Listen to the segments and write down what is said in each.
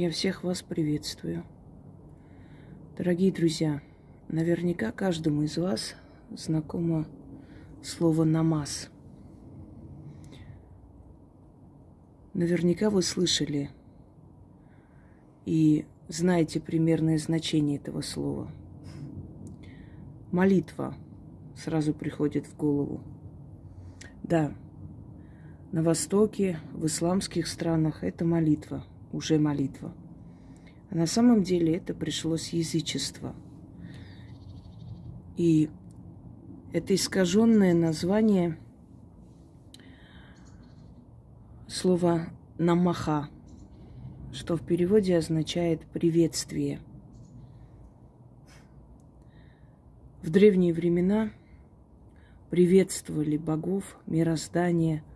Я всех вас приветствую. Дорогие друзья, наверняка каждому из вас знакомо слово «намаз». Наверняка вы слышали и знаете примерное значение этого слова. Молитва сразу приходит в голову. Да, на Востоке, в исламских странах это молитва, уже молитва. А на самом деле это пришло с язычества. И это искаженное название слова намаха, что в переводе означает приветствие. В древние времена приветствовали богов, мироздание –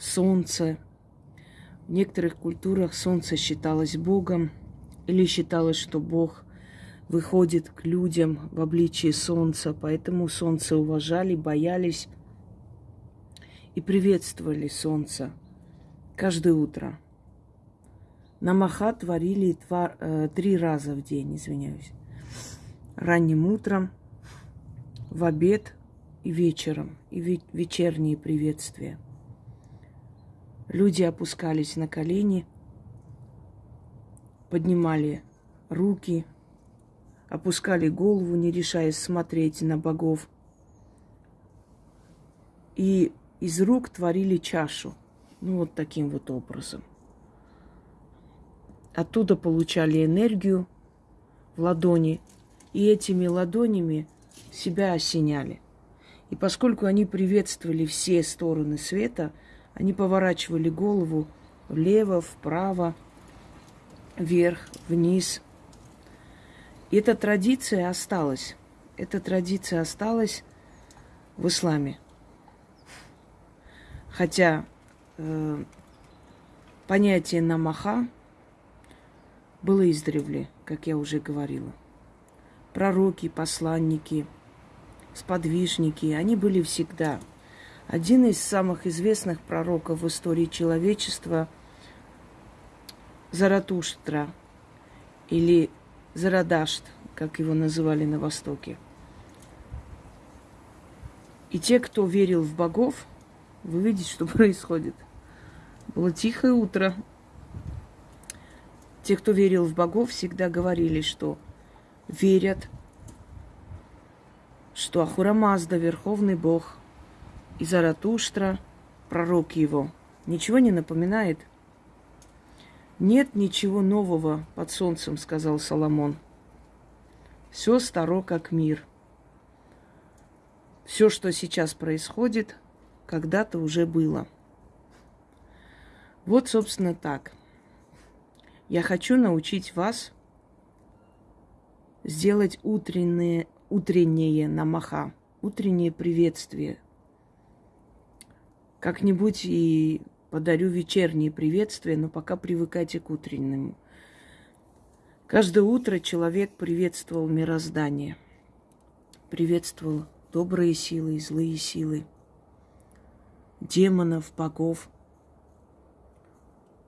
солнце. В некоторых культурах солнце считалось Богом или считалось, что Бог выходит к людям в обличии солнца, поэтому солнце уважали, боялись и приветствовали солнце каждое утро. Намаха творили два, э, три раза в день, извиняюсь. Ранним утром, в обед и вечером, и вечерние приветствия – Люди опускались на колени, поднимали руки, опускали голову, не решаясь смотреть на богов. И из рук творили чашу. Ну, вот таким вот образом. Оттуда получали энергию в ладони, и этими ладонями себя осеняли. И поскольку они приветствовали все стороны света – они поворачивали голову влево, вправо, вверх, вниз. И эта традиция осталась. Эта традиция осталась в исламе. Хотя э, понятие намаха было издревле, как я уже говорила. Пророки, посланники, сподвижники, они были всегда – один из самых известных пророков в истории человечества Заратуштра или Зарадашт, как его называли на Востоке. И те, кто верил в богов, вы видите, что происходит. Было тихое утро. Те, кто верил в богов, всегда говорили, что верят, что Ахурамазда, Верховный Бог – и Заратуштра, пророк его, ничего не напоминает? Нет ничего нового под солнцем, сказал Соломон. Все старо, как мир. Все, что сейчас происходит, когда-то уже было. Вот, собственно, так. Я хочу научить вас сделать утреннее, утреннее намаха, утреннее приветствие – как-нибудь и подарю вечерние приветствия, но пока привыкайте к утреннему. Каждое утро человек приветствовал мироздание, приветствовал добрые силы и злые силы, демонов, богов,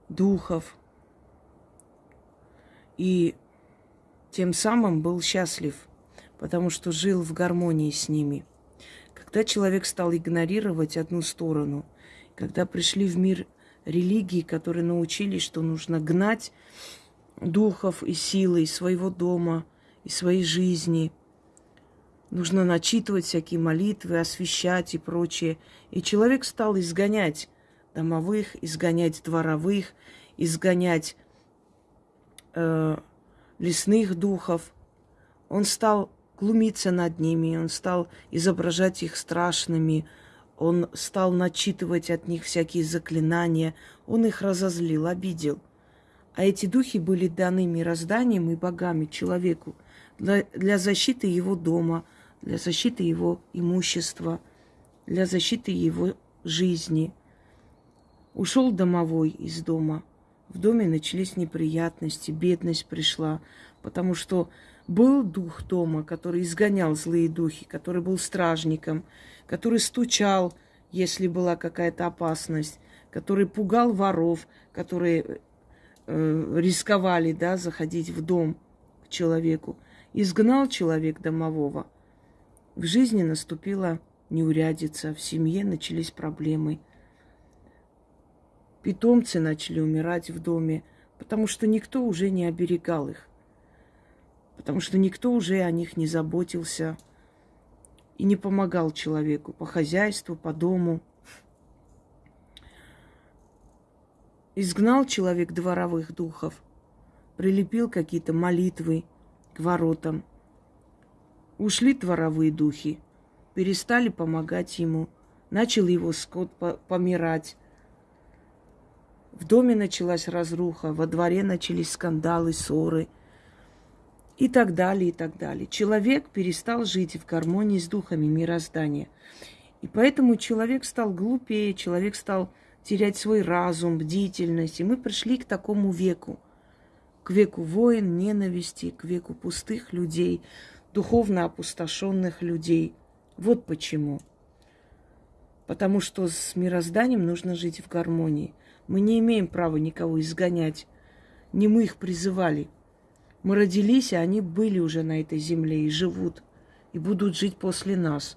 духов. И тем самым был счастлив, потому что жил в гармонии с ними – когда человек стал игнорировать одну сторону, когда пришли в мир религии, которые научились, что нужно гнать духов и силы из своего дома, из своей жизни, нужно начитывать всякие молитвы, освещать и прочее. И человек стал изгонять домовых, изгонять дворовых, изгонять э, лесных духов. Он стал глумиться над ними, он стал изображать их страшными, он стал начитывать от них всякие заклинания, он их разозлил, обидел. А эти духи были даны мирозданием и богами человеку для, для защиты его дома, для защиты его имущества, для защиты его жизни. Ушел домовой из дома. В доме начались неприятности, бедность пришла, потому что был дух дома, который изгонял злые духи, который был стражником, который стучал, если была какая-то опасность, который пугал воров, который э, рисковали, да, заходить в дом к человеку. Изгнал человек домового. В жизни наступила неурядица, в семье начались проблемы. Питомцы начали умирать в доме, потому что никто уже не оберегал их. Потому что никто уже о них не заботился и не помогал человеку по хозяйству, по дому – Изгнал человек дворовых духов, прилепил какие-то молитвы к воротам. Ушли дворовые духи, перестали помогать ему, начал его скот помирать. В доме началась разруха, во дворе начались скандалы, ссоры и так далее, и так далее. Человек перестал жить в гармонии с духами мироздания. И поэтому человек стал глупее, человек стал терять свой разум, бдительность. И мы пришли к такому веку. К веку войн, ненависти, к веку пустых людей, духовно опустошенных людей. Вот почему. Потому что с мирозданием нужно жить в гармонии. Мы не имеем права никого изгонять. Не мы их призывали. Мы родились, и они были уже на этой земле и живут, и будут жить после нас.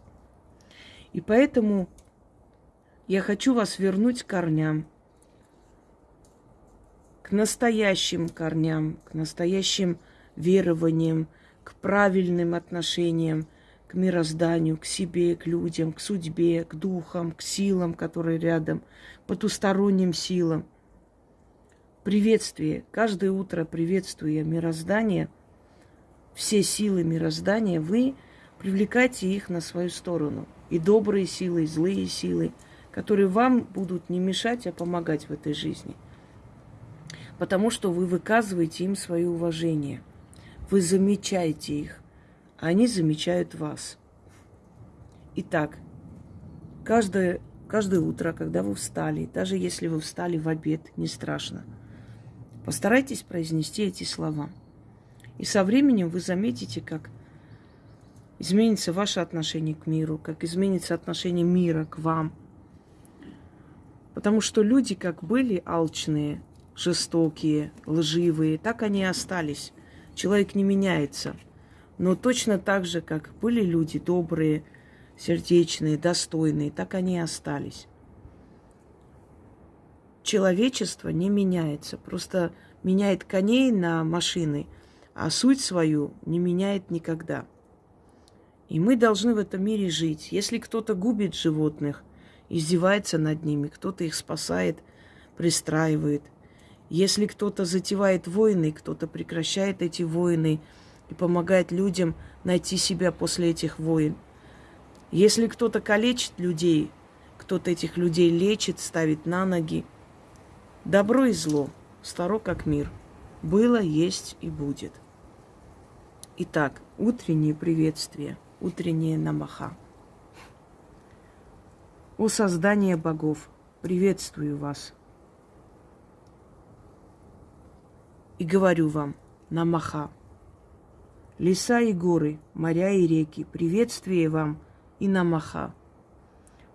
И поэтому я хочу вас вернуть к корням, к настоящим корням, к настоящим верованиям, к правильным отношениям, к мирозданию, к себе, к людям, к судьбе, к духам, к силам, которые рядом, потусторонним силам. Приветствие. Каждое утро приветствуя мироздание, все силы мироздания, вы привлекайте их на свою сторону. И добрые силы, и злые силы – которые вам будут не мешать, а помогать в этой жизни. Потому что вы выказываете им свое уважение. Вы замечаете их, а они замечают вас. Итак, каждое, каждое утро, когда вы встали, даже если вы встали в обед, не страшно, постарайтесь произнести эти слова. И со временем вы заметите, как изменится ваше отношение к миру, как изменится отношение мира к вам – Потому что люди как были алчные, жестокие, лживые, так они и остались. Человек не меняется. Но точно так же, как были люди добрые, сердечные, достойные, так они и остались. Человечество не меняется, просто меняет коней на машины, а суть свою не меняет никогда. И мы должны в этом мире жить. Если кто-то губит животных – издевается над ними, кто-то их спасает, пристраивает. Если кто-то затевает войны, кто-то прекращает эти войны и помогает людям найти себя после этих войн. Если кто-то калечит людей, кто-то этих людей лечит, ставит на ноги. Добро и зло, старо как мир, было, есть и будет. Итак, утреннее приветствие, утреннее намаха. О создание богов, приветствую вас. И говорю вам, намаха. Леса и горы, моря и реки, приветствие вам и намаха.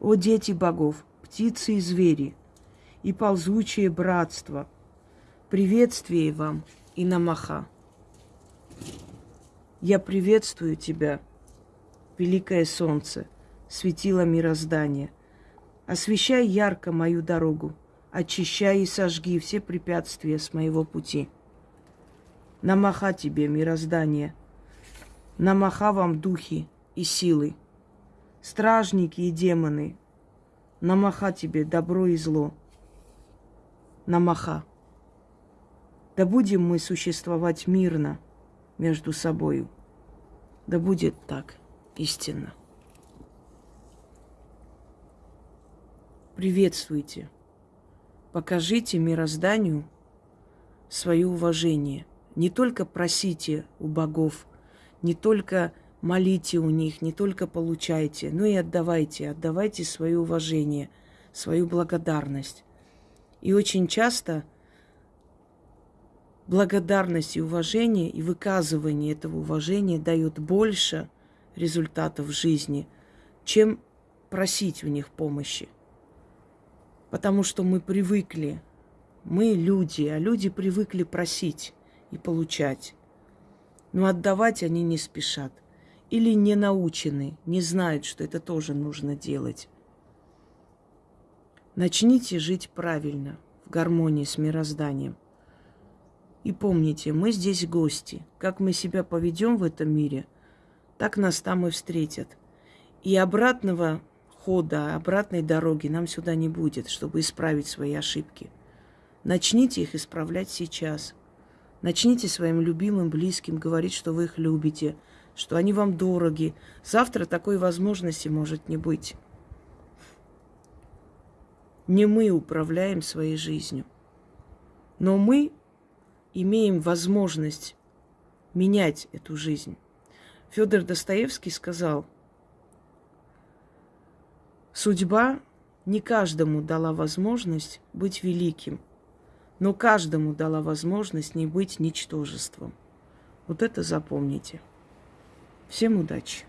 О дети богов, птицы и звери, и ползучее братство, приветствие вам и намаха. Я приветствую тебя, великое солнце, светило мироздания – Освещай ярко мою дорогу, очищай и сожги все препятствия с моего пути. Намаха тебе, мироздание, намаха вам духи и силы, стражники и демоны, намаха тебе добро и зло. Намаха. Да будем мы существовать мирно между собою. Да будет так истинно. приветствуйте. Покажите мирозданию свое уважение. Не только просите у богов, не только молите у них, не только получайте, но и отдавайте, отдавайте свое уважение, свою благодарность. И очень часто благодарность и уважение, и выказывание этого уважения дает больше результатов в жизни, чем просить у них помощи потому что мы привыкли Мы люди, а люди привыкли просить и получать. Но отдавать они не спешат. Или не научены, не знают, что это тоже нужно делать. Начните жить правильно, в гармонии с мирозданием. И помните, мы здесь гости. Как мы себя поведем в этом мире, так нас там и встретят. И обратного хода, обратной дороги нам сюда не будет, чтобы исправить свои ошибки. Начните их исправлять сейчас. Начните своим любимым, близким говорить, что вы их любите, что они вам дороги. Завтра такой возможности может не быть. Не мы управляем своей жизнью, но мы имеем возможность менять эту жизнь. Федор Достоевский сказал, судьба не каждому дала возможность быть великим, но каждому дала возможность не быть ничтожеством. Вот это запомните. Всем удачи!